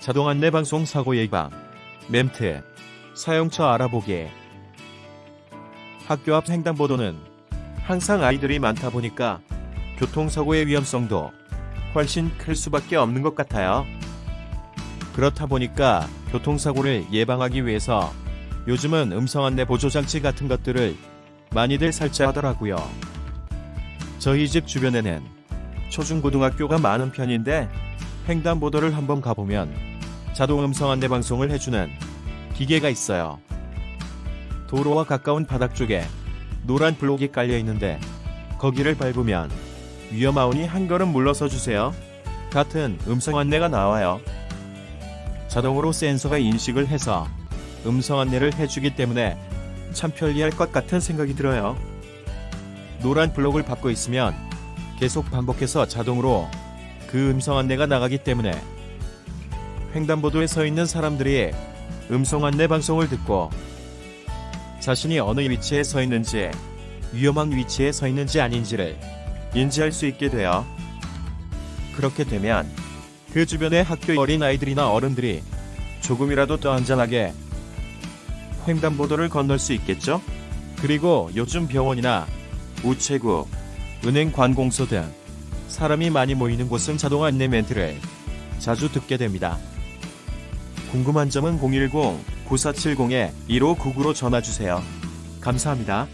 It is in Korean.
자동 안내 방송 사고 예방, 멘트, 사용처 알아보기. 학교 앞 횡단보도는 항상 아이들이 많다 보니까 교통사고의 위험성도 훨씬 클 수밖에 없는 것 같아요. 그렇다 보니까 교통사고를 예방하기 위해서 요즘은 음성 안내 보조 장치 같은 것들을 많이들 설치하더라고요. 저희 집 주변에는 초중고등학교가 많은 편인데 횡단보도를 한번 가보면 자동 음성 안내 방송을 해주는 기계가 있어요. 도로와 가까운 바닥 쪽에 노란 블록이 깔려 있는데 거기를 밟으면 위험하오니 한 걸음 물러서 주세요. 같은 음성 안내가 나와요. 자동으로 센서가 인식을 해서 음성 안내를 해주기 때문에 참 편리할 것 같은 생각이 들어요. 노란 블록을 밟고 있으면 계속 반복해서 자동으로 그 음성 안내가 나가기 때문에 횡단보도에 서 있는 사람들이 음성 안내 방송을 듣고 자신이 어느 위치에 서 있는지 위험한 위치에 서 있는지 아닌지를 인지할 수 있게 돼요. 그렇게 되면 그 주변의 학교 어린 아이들이나 어른들이 조금이라도 더 안전하게 횡단보도를 건널 수 있겠죠? 그리고 요즘 병원이나 우체국, 은행 관공서 등 사람이 많이 모이는 곳은 자동 안내 멘트를 자주 듣게 됩니다. 궁금한 점은 010-9470-1599로 전화주세요. 감사합니다.